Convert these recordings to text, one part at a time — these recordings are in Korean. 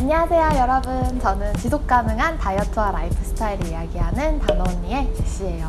안녕하세요 여러분. 저는 지속 가능한 다이어트와 라이프 스타일을 이야기하는 단언니의 제시예요.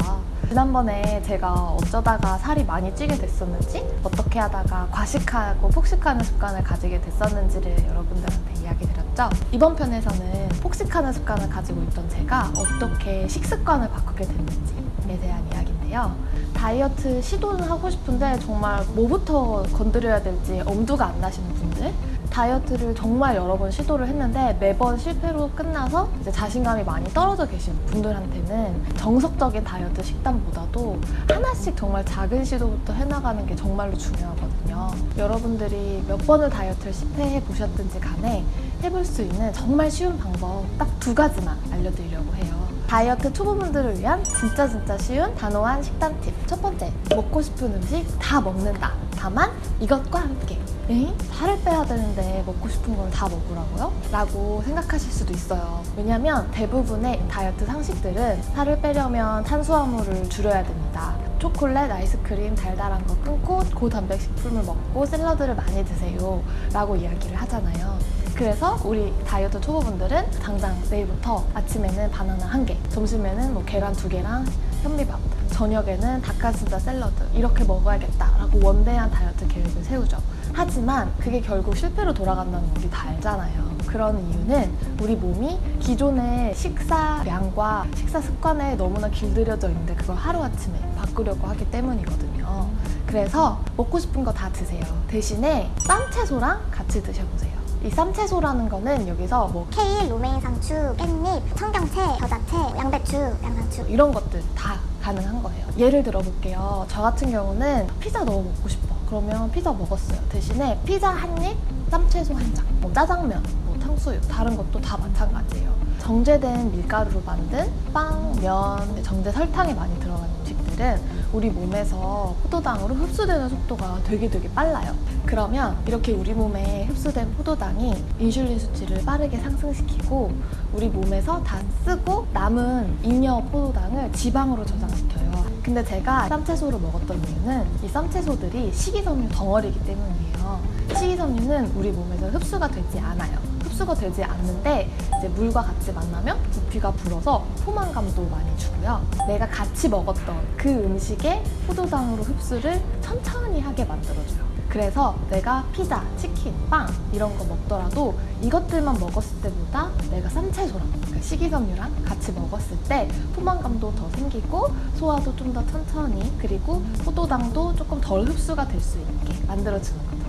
지난번에 제가 어쩌다가 살이 많이 찌게 됐었는지 어떻게 하다가 과식하고 폭식하는 습관을 가지게 됐었는지를 여러분들한테 이야기 드렸죠. 이번 편에서는 폭식하는 습관을 가지고 있던 제가 어떻게 식습관을 바꾸게 됐는지에 대한 이야기 인데요 다이어트 시도는 하고 싶은데 정말 뭐부터 건드려야 될지 엄두가 안 나시는 분들 다이어트를 정말 여러 번 시도를 했는데 매번 실패로 끝나서 이제 자신감이 많이 떨어져 계신 분들한테는 정석적인 다이어트 식단보다도 하나씩 정말 작은 시도부터 해나가는 게 정말로 중요하거든요. 여러분들이 몇 번을 다이어트를 실패해 보셨든지 간에 해볼 수 있는 정말 쉬운 방법 딱 두 가지만 알려드리려고 해요. 다이어트 초보분들을 위한 진짜 진짜 쉬운 단호한 식단 팁. 첫 번째, 먹고 싶은 음식 다 먹는다. 다만 이것과 함께. 에? 살을 빼야 되는데 먹고 싶은 걸 다 먹으라고요? 라고 생각하실 수도 있어요. 왜냐면 대부분의 다이어트 상식들은 살을 빼려면 탄수화물을 줄여야 됩니다. 초콜릿, 아이스크림, 달달한 거 끊고 고단백식품을 먹고 샐러드를 많이 드세요 라고 이야기를 하잖아요. 그래서 우리 다이어트 초보분들은 당장 내일부터 아침에는 바나나 한 개, 점심에는 뭐 계란 두 개랑 현미밥, 저녁에는 닭가슴살 샐러드 이렇게 먹어야겠다라고 원대한 다이어트 계획을 세우죠. 하지만 그게 결국 실패로 돌아간다는 거 우리 다 알잖아요. 그런 이유는 우리 몸이 기존의 식사량과 식사 습관에 너무나 길들여져 있는데 그걸 하루아침에 바꾸려고 하기 때문이거든요. 그래서 먹고 싶은 거 다 드세요. 대신에 쌈 채소랑 같이 드셔보세요. 이 쌈채소라는 거는 여기서 뭐 케일, 로메인 상추, 깻잎, 청경채, 겨자채, 양배추, 양상추 이런 것들 다 가능한 거예요. 예를 들어볼게요. 저 같은 경우는 피자 너무 먹고 싶어. 그러면 피자 먹었어요. 대신에 피자 한 입, 쌈채소 한 장, 뭐 짜장면, 뭐 탕수육, 다른 것도 다 마찬가지예요. 정제된 밀가루로 만든 빵, 면, 정제 설탕이 많이 들어간 음식들은 우리 몸에서 포도당으로 흡수되는 속도가 되게 되게 빨라요. 그러면 이렇게 우리 몸에 흡수된 포도당이 인슐린 수치를 빠르게 상승시키고 우리 몸에서 다 쓰고 남은 잉여 포도당을 지방으로 저장시켜요. 근데 제가 쌈채소를 먹었던 이유는 이 쌈채소들이 식이섬유 덩어리이기 때문이에요. 식이섬유는 우리 몸에서 흡수가 되지 않아요. 흡수가 되지 않는데 이제 물과 같이 만나면 부피가 불어서 포만감도 많이 주고요. 내가 같이 먹었던 그 음식의 포도당으로 흡수를 천천히 하게 만들어줘요. 그래서 내가 피자, 치킨, 빵 이런 거 먹더라도 이것들만 먹었을 때보다 내가 쌈채소랑 그러니까 식이섬유랑 같이 먹었을 때 포만감도 더 생기고 소화도 좀 더 천천히 그리고 포도당도 조금 덜 흡수가 될 수 있게 만들어주는 거죠.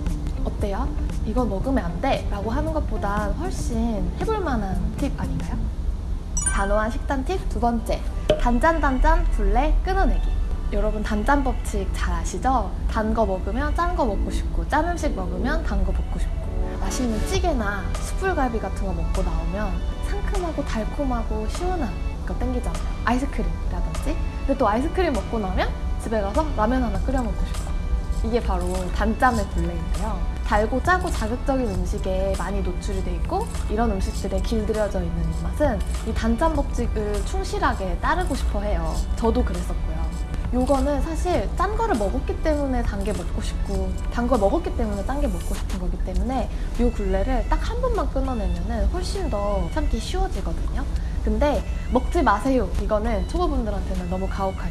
어때요? 이거 먹으면 안 돼! 라고 하는 것보다 훨씬 해볼 만한 팁 아닌가요? 단호한 식단 팁 두 번째 단짠단짠 블레 끊어내기 여러분 단짠 법칙 잘 아시죠? 단 거 먹으면 짠 거 먹고 싶고 짠 음식 먹으면 단 거 먹고 싶고. 맛있는 찌개나 숯불갈비 같은 거 먹고 나오면 상큼하고 달콤하고 시원한 거 땡기잖아요. 아이스크림이라든지. 근데 또 아이스크림 먹고 나면 집에 가서 라면 하나 끓여 먹고 싶고 이게 바로 단짠의 블레인데요. 달고 짜고 자극적인 음식에 많이 노출이 돼 있고 이런 음식들에 길들여져 있는 맛은 이 단짠 법칙을 충실하게 따르고 싶어 해요. 저도 그랬었고요 요거는 사실 짠 거를 먹었기 때문에 단 게 먹고 싶고 단 걸 먹었기 때문에 짠 게 먹고 싶은 거기 때문에 요 굴레를 딱 한 번만 끊어내면 훨씬 더 참기 쉬워지거든요. 근데 먹지 마세요. 이거는 초보분들한테는 너무 가혹한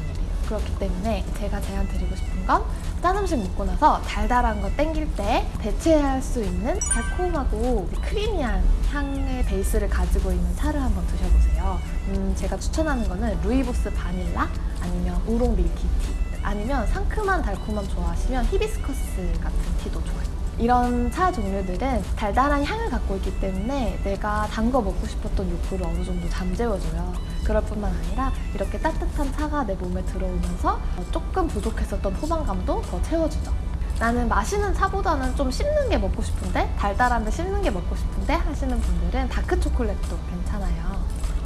그렇기 때문에 제가 제안 드리고 싶은 건 짠 음식 먹고 나서 달달한 거 땡길 때 대체할 수 있는 달콤하고 creamy한 향의 베이스를 가지고 있는 차를 한번 드셔보세요. 음, 제가 추천하는 거는 루이보스 바닐라 아니면 우롱 milky tea 아니면 상큼한 달콤함 좋아하시면 히비스커스 같은 티도 좋아요. 이런 차 종류들은 달달한 향을 갖고 있기 때문에 내가 단 거 먹고 싶었던 욕구를 어느 정도 잠재워줘요. 그럴 뿐만 아니라 이렇게 따뜻한 차가 내 몸에 들어오면서 조금 부족했었던 포만감도 더 채워주죠. 나는 마시는 차보다는 좀 씹는 게 먹고 싶은데 달달한데 씹는 게 먹고 싶은데 하시는 분들은 다크 초콜릿도 괜찮아요.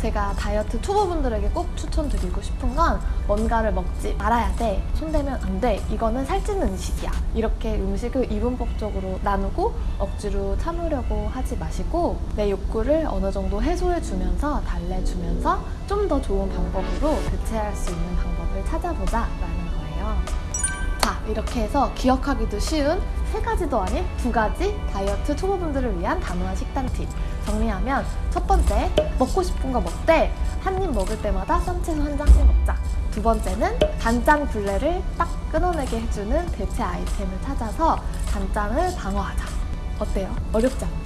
제가 다이어트 초보분들에게 꼭 추천드리고 싶은 건 뭔가를 먹지 말아야 돼. 손대면 안 돼. 이거는 살찌는 음식이야. 이렇게 음식을 이분법적으로 나누고 억지로 참으려고 하지 마시고 내 욕구를 어느 정도 해소해주면서 달래주면서 좀 더 좋은 방법으로 대체할 수 있는 방법을 찾아보자 라는 거예요. 자, 이렇게 해서 기억하기도 쉬운 세 가지도 아닌 두 가지 다이어트 초보분들을 위한 단호한 식단 팁 정리하면 첫 번째, 먹고 싶은 거 먹되 한 입 먹을 때마다 쌈채소 한 장씩 먹자. 두 번째는 단짠 굴레를 딱 끊어내게 해주는 대체 아이템을 찾아서 단짠을 방어하자. 어때요? 어렵지 않죠?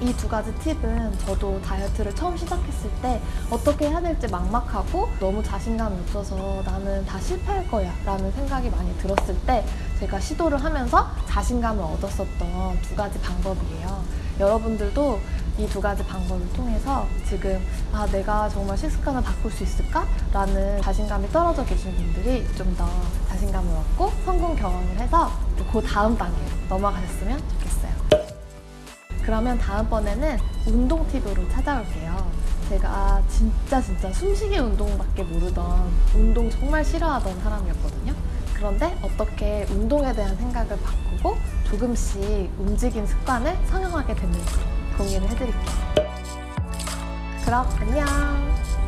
이 두 가지 팁은 저도 다이어트를 처음 시작했을 때 어떻게 해야 될지 막막하고 너무 자신감이 없어서 나는 다 실패할 거야 라는 생각이 많이 들었을 때 제가 시도를 하면서 자신감을 얻었었던 두 가지 방법이에요. 여러분들도 이 두 가지 방법을 통해서 지금 아 내가 정말 식습관을 바꿀 수 있을까? 라는 자신감이 떨어져 계신 분들이 좀 더 자신감을 얻고 성공 경험을 해서 그 다음 단계로 넘어가셨으면 좋겠어요. 그러면 다음번에는 운동 팁으로 찾아올게요. 제가 진짜 진짜 숨쉬기 운동밖에 모르던 운동 정말 싫어하던 사람이었거든요. 그런데 어떻게 운동에 대한 생각을 바꾸고 조금씩 움직임 습관을 성형하게 됐는지 공유를 해드릴게요. 그럼 안녕!